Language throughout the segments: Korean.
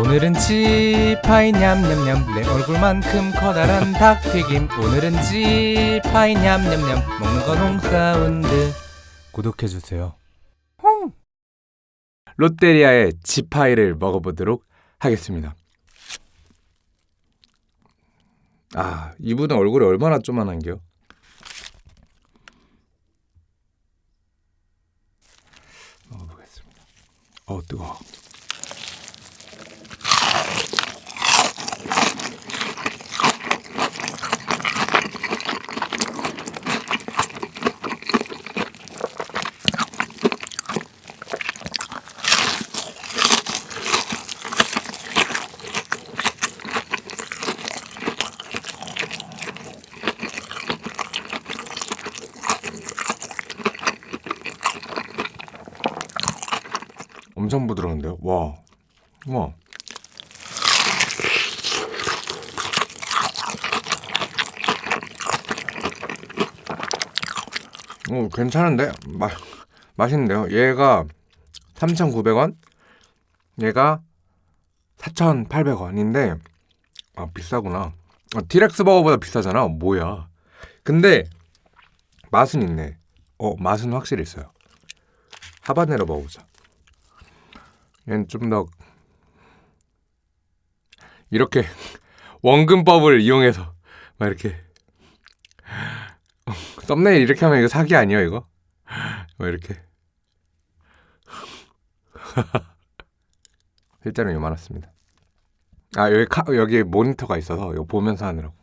오늘은 지파이 냠냠냠. 내 얼굴만큼 커다란 닭튀김. 오늘은 지파이 냠냠냠. 먹는 건 홍사운드. 구독해주세요. 홍! 롯데리아의 지파이를 먹어보도록 하겠습니다. 아 이분은 얼굴이 얼마나 쪼만한겨 먹어보겠습니다. 어 뜨거워 엄청 부드러운데요? 와, 와. 오, 괜찮은데? 마, 맛있는데요? 얘가 3,900원? 얘가 4,800원인데 아, 비싸구나. 아, 티렉스 버거보다 비싸잖아. 뭐야. 근데 맛은 있네. 어, 맛은 확실히 있어요. 하바네로 먹어보자. 얘는 좀 더 이렇게 원근법을 이용해서 막 이렇게 썸네일 이렇게 하면 이거 사기 아니에요 이거? 뭐 이렇게. 실제로 요만했습니다. 아 여기 카, 여기 모니터가 있어서 이거 보면서 하느라고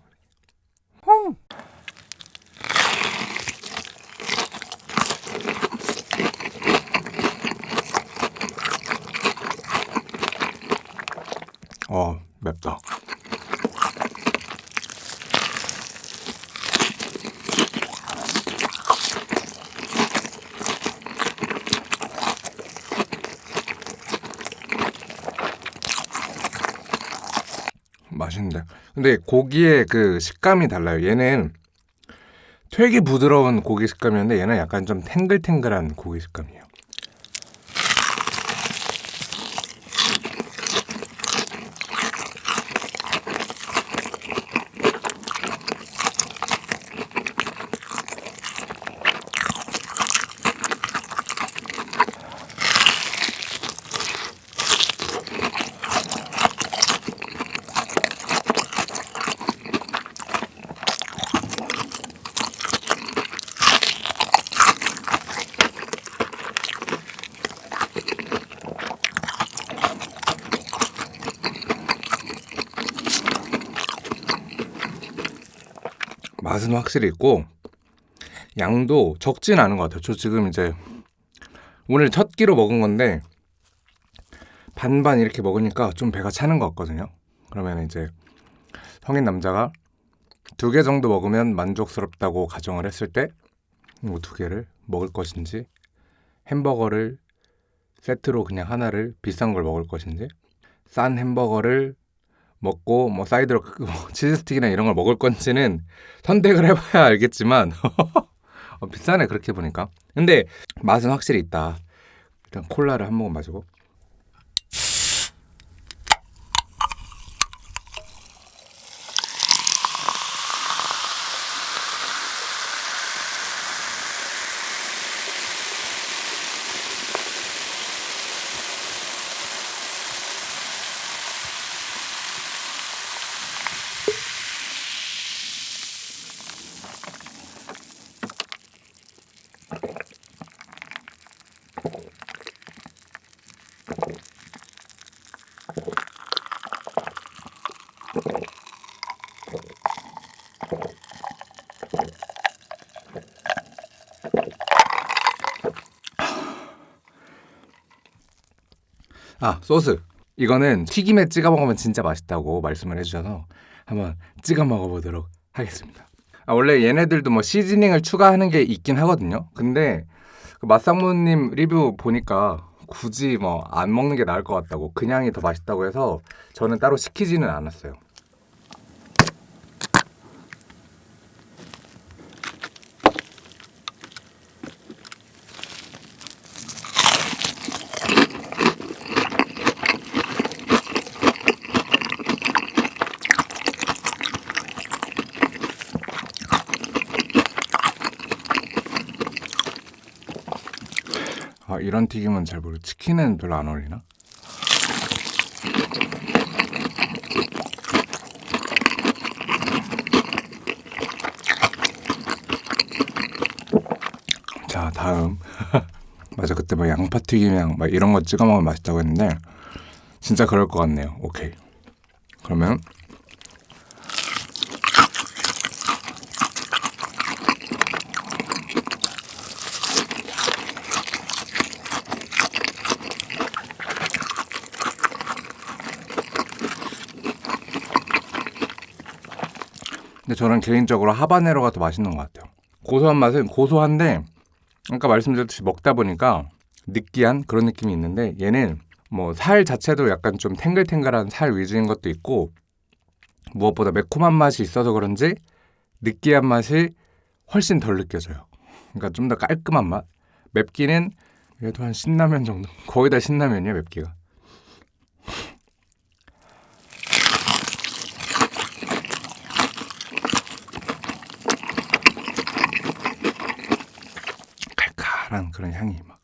어 맵다 맛있는데 근데 고기의 그 식감이 달라요. 얘는 되게 부드러운 고기 식감이었는데 얘는 약간 좀 탱글탱글한 고기 식감이에요 맛은 확실히 있고 양도 적진 않은 것 같아요. 저 지금 이제 오늘 첫 끼로 먹은 건데 반반 이렇게 먹으니까 좀 배가 차는 것 같거든요. 그러면 이제 성인 남자가 두 개 정도 먹으면 만족스럽다고 가정을 했을 때 뭐 두 개를 먹을 것인지 햄버거를 세트로 그냥 하나를 비싼 걸 먹을 것인지 싼 햄버거를 먹고 뭐 사이드로 뭐 치즈 스틱이나 이런 걸 먹을 건지는 선택을 해봐야 알겠지만 어, 비싸네 그렇게 보니까. 근데 맛은 확실히 있다. 일단 콜라를 한 모금 마시고 아 소스. 이거는 튀김에 찍어 먹으면 진짜 맛있다고 말씀을 해주셔서 한번 찍어 먹어보도록 하겠습니다. 아, 원래 얘네들도 뭐 시즈닝을 추가하는 게 있긴 하거든요. 근데 그 맛상무님 리뷰 보니까 굳이 뭐 안 먹는 게 나을 것 같다고 그냥이 더 맛있다고 해서 저는 따로 시키지는 않았어요 아, 이런 튀김은 잘 모르고 치킨은 별로 안 어울리나? 자 다음 맞아 그때 뭐 양파 튀김이랑 막 이런 거 찍어 먹으면 맛있다고 했는데 진짜 그럴 것 같네요. 오케이 그러면 저는 개인적으로 하바네로가 더 맛있는 것 같아요. 고소한 맛은 고소한데 아까 말씀드렸듯이 먹다 보니까 느끼한 그런 느낌이 있는데 얘는 뭐 살 자체도 약간 좀 탱글탱글한 살 위주인 것도 있고 무엇보다 매콤한 맛이 있어서 그런지 느끼한 맛이 훨씬 덜 느껴져요. 그러니까 좀 더 깔끔한 맛. 맵기는 얘도 한 신라면 정도. 거의 다 신라면이야 맵기가. 칼칼한 그런 향이 막.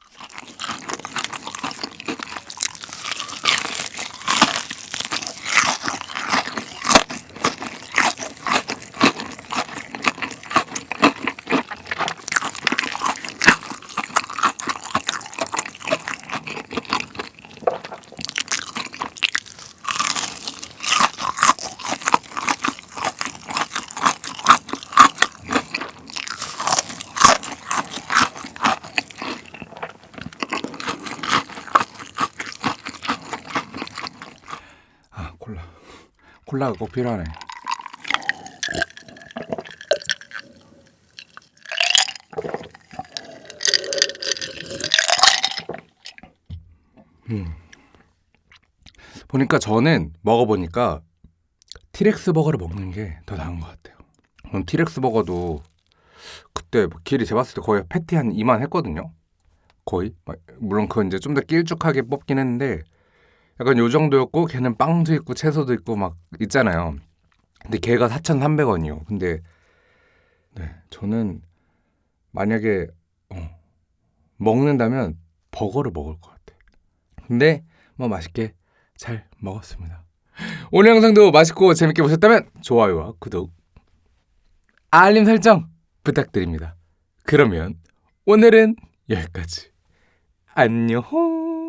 아 콜라. 콜라가 꼭 필요하네. 음. 보니까 저는 먹어보니까 티렉스 버거를 먹는 게 더 나은 것 같아요. 음, 티렉스 버거도 그때 뭐 길이 재봤을 때 거의 패티 한 이만 했거든요. 거의 막- 물론 그건 이제 좀 더 길쭉하게 뽑긴 했는데 약간 요 정도였고 걔는 빵도 있고 채소도 있고 막 있잖아요. 근데 걔가 4,300원이요. 근데 네, 저는 만약에 어, 먹는다면 버거를 먹을 것 같아. 근데 뭐 맛있게 잘 먹었습니다. 오늘 영상도 맛있고 재밌게 보셨다면 좋아요와 구독, 알림 설정 부탁드립니다. 그러면 오늘은 여기까지. 안녕.